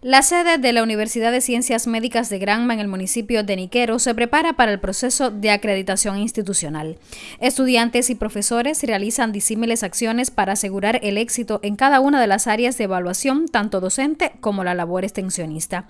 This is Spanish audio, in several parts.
La sede de la Universidad de Ciencias Médicas de Granma en el municipio de Niquero se prepara para el proceso de acreditación institucional. Estudiantes y profesores realizan disímiles acciones para asegurar el éxito en cada una de las áreas de evaluación, tanto docente como la labor extensionista.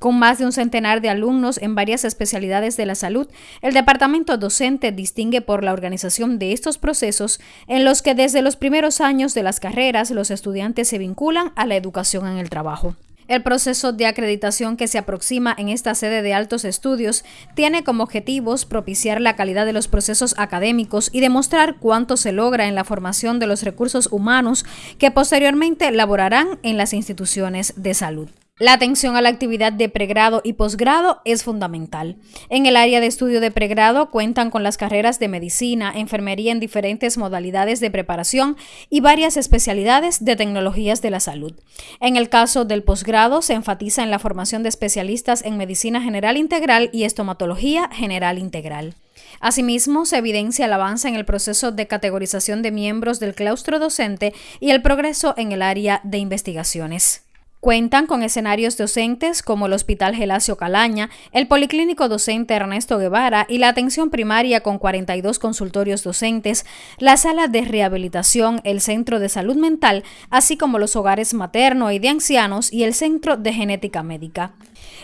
Con más de un centenar de alumnos en varias especialidades de la salud, el departamento docente distingue por la organización de estos procesos en los que desde los primeros años de las carreras los estudiantes se vinculan a la educación en el trabajo. El proceso de acreditación que se aproxima en esta sede de altos estudios tiene como objetivos propiciar la calidad de los procesos académicos y demostrar cuánto se logra en la formación de los recursos humanos que posteriormente laborarán en las instituciones de salud. La atención a la actividad de pregrado y posgrado es fundamental. En el área de estudio de pregrado cuentan con las carreras de medicina, enfermería en diferentes modalidades de preparación y varias especialidades de tecnologías de la salud. En el caso del posgrado se enfatiza en la formación de especialistas en medicina general integral y estomatología general integral. Asimismo, se evidencia el avance en el proceso de categorización de miembros del claustro docente y el progreso en el área de investigaciones. Cuentan con escenarios docentes como el Hospital Gelacio Calaña, el Policlínico Docente Ernesto Guevara y la atención primaria con 42 consultorios docentes, la sala de rehabilitación, el Centro de Salud Mental, así como los hogares materno y de ancianos y el Centro de Genética Médica.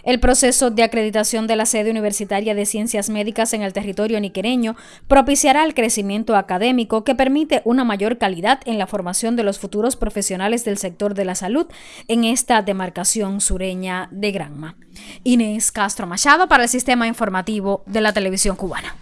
El proceso de acreditación de la sede universitaria de ciencias médicas en el territorio niquereño propiciará el crecimiento académico que permite una mayor calidad en la formación de los futuros profesionales del sector de la salud en esta demarcación sureña de Granma. Inés Castro Machado para el Sistema Informativo de la Televisión Cubana.